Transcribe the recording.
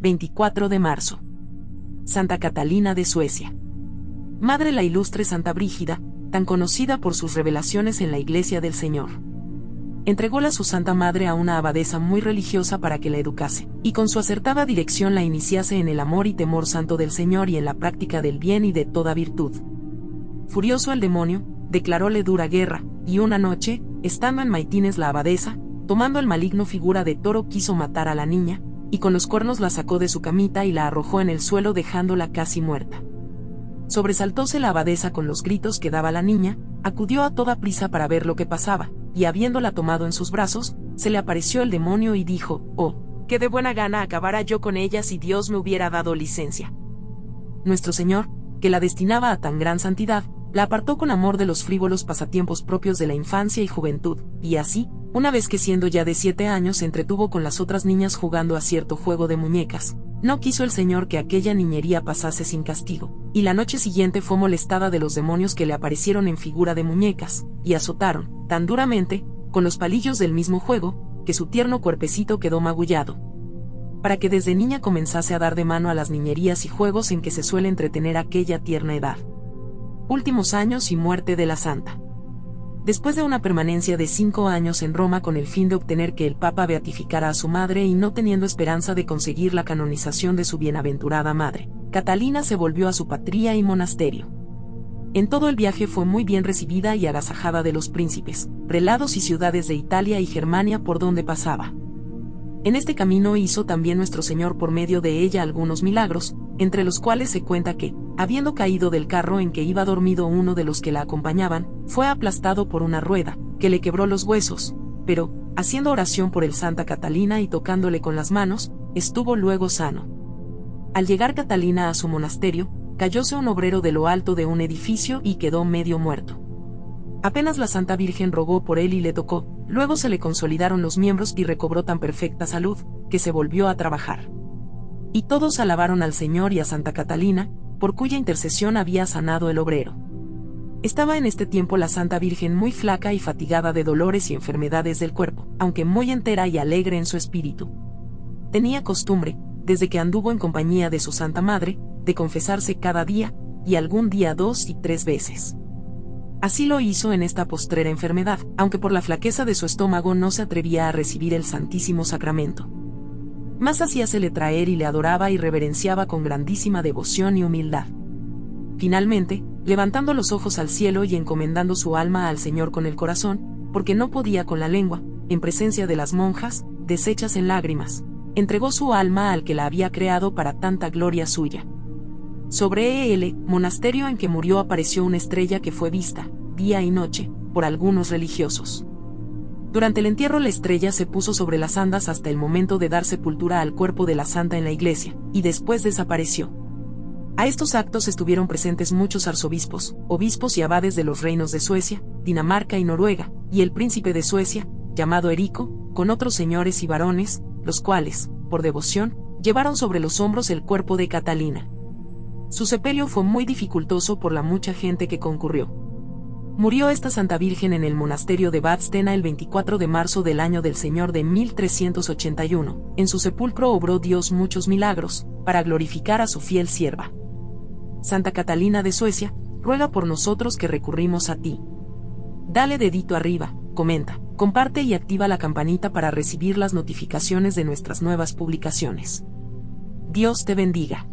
24 de marzo. Santa Catalina de Suecia. Madre la ilustre Santa Brígida, tan conocida por sus revelaciones en la Iglesia del Señor. Entrególa su Santa Madre a una abadesa muy religiosa para que la educase, y con su acertada dirección la iniciase en el amor y temor santo del Señor y en la práctica del bien y de toda virtud. Furioso el demonio, declaróle dura guerra, y una noche, estando en Maitines la abadesa, tomando el maligno figura de toro quiso matar a la niña, y con los cuernos la sacó de su camita y la arrojó en el suelo dejándola casi muerta. Sobresaltóse la abadesa con los gritos que daba la niña, acudió a toda prisa para ver lo que pasaba, y habiéndola tomado en sus brazos, se le apareció el demonio y dijo, Oh, que de buena gana acabara yo con ella si Dios me hubiera dado licencia. Nuestro Señor, que la destinaba a tan gran santidad, la apartó con amor de los frívolos pasatiempos propios de la infancia y juventud, y así, una vez que siendo ya de siete años se entretuvo con las otras niñas jugando a cierto juego de muñecas, no quiso el Señor que aquella niñería pasase sin castigo, y la noche siguiente fue molestada de los demonios que le aparecieron en figura de muñecas, y azotaron, tan duramente, con los palillos del mismo juego, que su tierno cuerpecito quedó magullado. Para que desde niña comenzase a dar de mano a las niñerías y juegos en que se suele entretener aquella tierna edad. Últimos años y muerte de la santa. Después de una permanencia de cinco años en Roma con el fin de obtener que el Papa beatificara a su madre y no teniendo esperanza de conseguir la canonización de su bienaventurada madre, Catalina se volvió a su patria y monasterio. En todo el viaje fue muy bien recibida y agasajada de los príncipes, prelados y ciudades de Italia y Germania por donde pasaba. En este camino hizo también nuestro Señor por medio de ella algunos milagros, entre los cuales se cuenta que, habiendo caído del carro en que iba dormido uno de los que la acompañaban, fue aplastado por una rueda, que le quebró los huesos, pero, haciendo oración por el Santa Catalina y tocándole con las manos, estuvo luego sano. Al llegar Catalina a su monasterio, cayóse un obrero de lo alto de un edificio y quedó medio muerto. Apenas la Santa Virgen rogó por él y le tocó, luego se le consolidaron los miembros y recobró tan perfecta salud, que se volvió a trabajar. Y todos alabaron al Señor y a Santa Catalina, por cuya intercesión había sanado el obrero. Estaba en este tiempo la Santa Virgen muy flaca y fatigada de dolores y enfermedades del cuerpo, aunque muy entera y alegre en su espíritu. Tenía costumbre, desde que anduvo en compañía de su Santa Madre, de confesarse cada día, y algún día dos y tres veces. Así lo hizo en esta postrera enfermedad, aunque por la flaqueza de su estómago no se atrevía a recibir el Santísimo Sacramento más hacíasele traer y le adoraba y reverenciaba con grandísima devoción y humildad. Finalmente, levantando los ojos al cielo y encomendando su alma al Señor con el corazón, porque no podía con la lengua, en presencia de las monjas, deshechas en lágrimas, entregó su alma al que la había creado para tanta gloria suya. Sobre él, monasterio en que murió apareció una estrella que fue vista, día y noche, por algunos religiosos. Durante el entierro la estrella se puso sobre las andas hasta el momento de dar sepultura al cuerpo de la santa en la iglesia, y después desapareció. A estos actos estuvieron presentes muchos arzobispos, obispos y abades de los reinos de Suecia, Dinamarca y Noruega, y el príncipe de Suecia, llamado Erico, con otros señores y varones, los cuales, por devoción, llevaron sobre los hombros el cuerpo de Catalina. Su sepelio fue muy dificultoso por la mucha gente que concurrió. Murió esta Santa Virgen en el monasterio de Badstena el 24 de marzo del año del Señor de 1381. En su sepulcro obró Dios muchos milagros, para glorificar a su fiel sierva. Santa Catalina de Suecia, ruega por nosotros que recurrimos a ti. Dale dedito arriba, comenta, comparte y activa la campanita para recibir las notificaciones de nuestras nuevas publicaciones. Dios te bendiga.